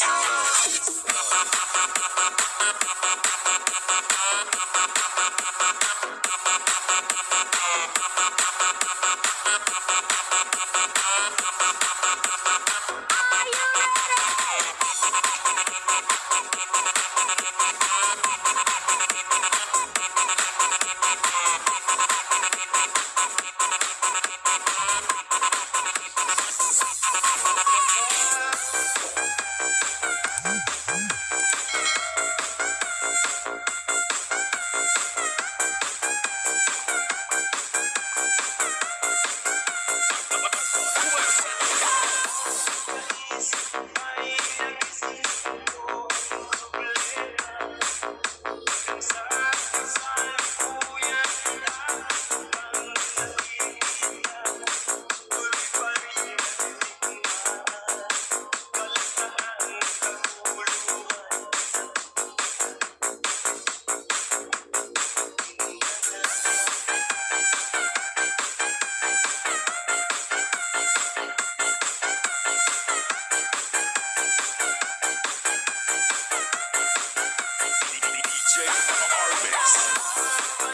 damdamin. Pinoy. Armix.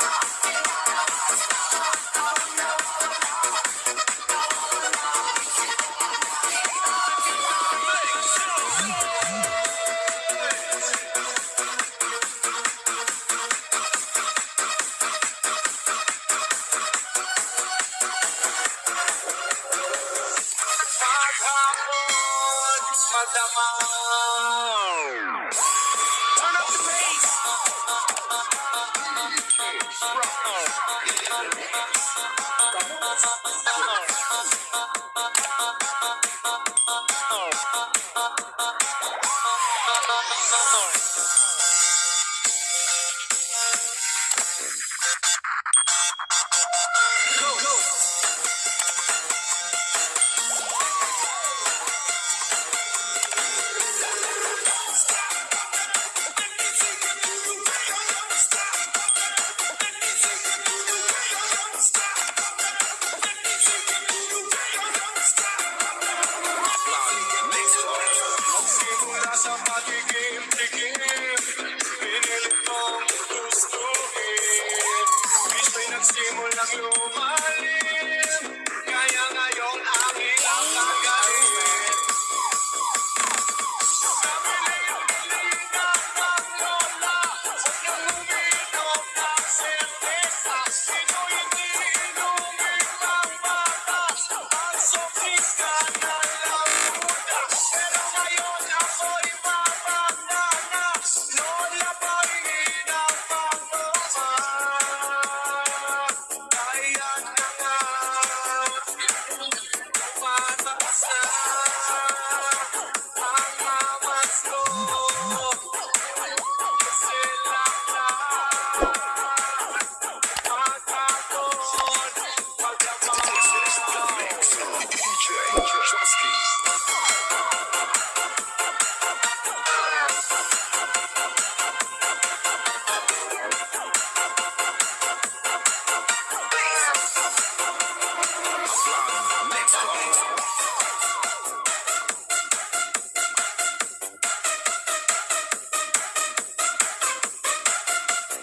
Maghapon, Go, holy fire.